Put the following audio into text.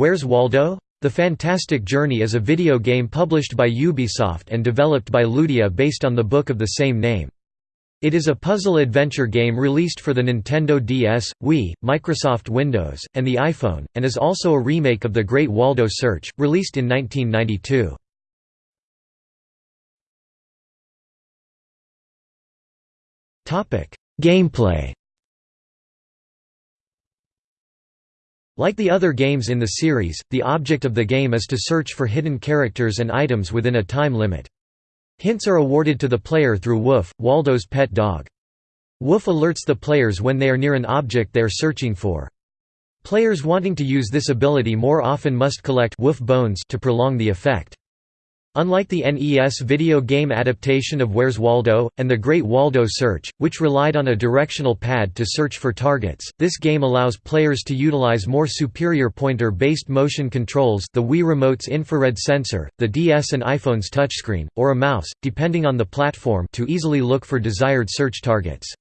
Where's Waldo? The Fantastic Journey is a video game published by Ubisoft and developed by Ludia based on the book of the same name. It is a puzzle-adventure game released for the Nintendo DS, Wii, Microsoft Windows, and the iPhone, and is also a remake of The Great Waldo Search, released in 1992. Gameplay Like the other games in the series, the object of the game is to search for hidden characters and items within a time limit. Hints are awarded to the player through Woof, Waldo's pet dog. Woof alerts the players when they are near an object they are searching for. Players wanting to use this ability more often must collect Woof bones to prolong the effect. Unlike the NES video game adaptation of Where's Waldo, and the Great Waldo Search, which relied on a directional pad to search for targets, this game allows players to utilize more superior pointer-based motion controls the Wii Remote's infrared sensor, the DS and iPhone's touchscreen, or a mouse, depending on the platform to easily look for desired search targets.